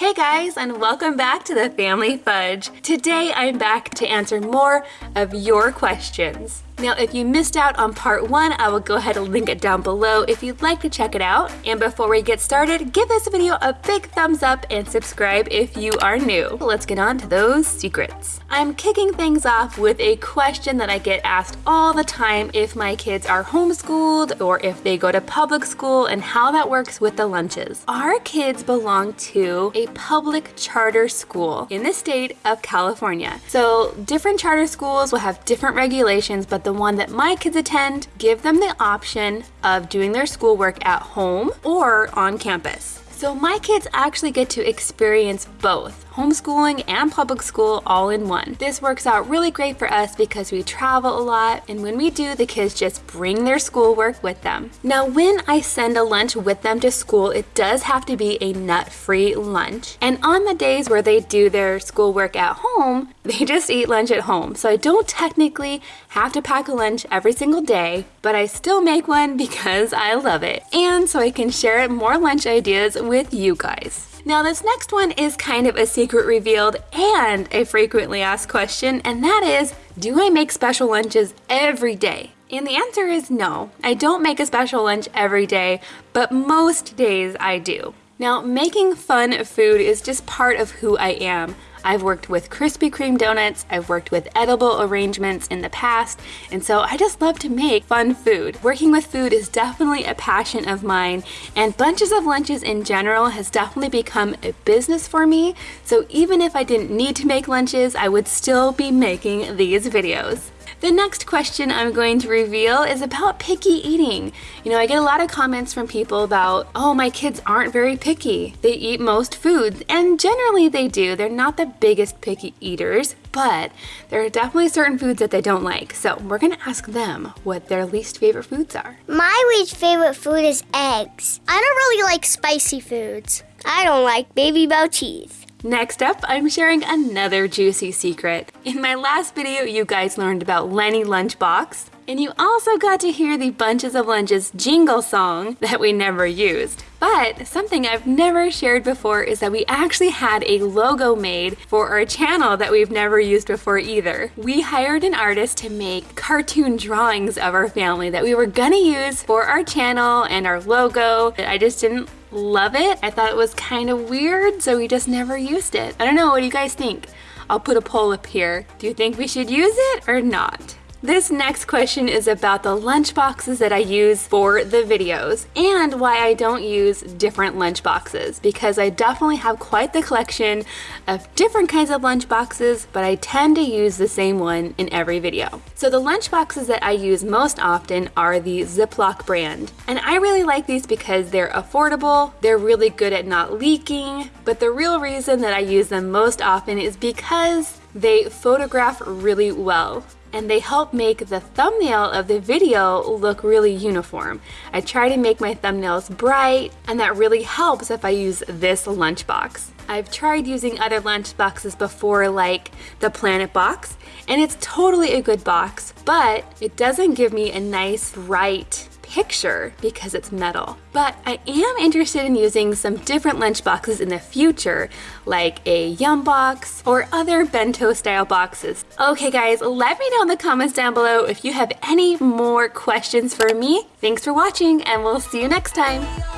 Hey guys, and welcome back to the Family Fudge. Today I'm back to answer more of your questions. Now, if you missed out on part one, I will go ahead and link it down below if you'd like to check it out. And before we get started, give this video a big thumbs up and subscribe if you are new. Let's get on to those secrets. I'm kicking things off with a question that I get asked all the time if my kids are homeschooled or if they go to public school and how that works with the lunches. Our kids belong to a public charter school in the state of California. So different charter schools will have different regulations, but the the one that my kids attend, give them the option of doing their schoolwork at home or on campus. So my kids actually get to experience both homeschooling and public school all in one. This works out really great for us because we travel a lot and when we do, the kids just bring their schoolwork with them. Now, when I send a lunch with them to school, it does have to be a nut-free lunch. And on the days where they do their schoolwork at home, they just eat lunch at home. So I don't technically have to pack a lunch every single day, but I still make one because I love it. And so I can share more lunch ideas with you guys. Now this next one is kind of a secret revealed and a frequently asked question, and that is, do I make special lunches every day? And the answer is no. I don't make a special lunch every day, but most days I do. Now, making fun of food is just part of who I am. I've worked with Krispy Kreme donuts, I've worked with edible arrangements in the past, and so I just love to make fun food. Working with food is definitely a passion of mine, and Bunches of Lunches in general has definitely become a business for me, so even if I didn't need to make lunches, I would still be making these videos. The next question I'm going to reveal is about picky eating. You know, I get a lot of comments from people about, oh, my kids aren't very picky. They eat most foods, and generally they do. They're not the biggest picky eaters, but there are definitely certain foods that they don't like. So we're gonna ask them what their least favorite foods are. My least favorite food is eggs. I don't really like spicy foods. I don't like Babybel cheese. Next up, I'm sharing another juicy secret. In my last video, you guys learned about Lenny Lunchbox, and you also got to hear the Bunches of Lunches jingle song that we never used. But something I've never shared before is that we actually had a logo made for our channel that we've never used before either. We hired an artist to make cartoon drawings of our family that we were gonna use for our channel and our logo. I just didn't love it. I thought it was kind of weird, so we just never used it. I don't know, what do you guys think? I'll put a poll up here. Do you think we should use it or not? This next question is about the lunch boxes that I use for the videos and why I don't use different lunch boxes because I definitely have quite the collection of different kinds of lunch boxes but I tend to use the same one in every video. So the lunch boxes that I use most often are the Ziploc brand and I really like these because they're affordable, they're really good at not leaking, but the real reason that I use them most often is because they photograph really well and they help make the thumbnail of the video look really uniform. I try to make my thumbnails bright and that really helps if I use this lunchbox. I've tried using other lunchboxes before like the Planet Box and it's totally a good box but it doesn't give me a nice bright picture because it's metal. But I am interested in using some different lunch boxes in the future, like a Yum box or other bento style boxes. Okay guys, let me know in the comments down below if you have any more questions for me. Thanks for watching and we'll see you next time.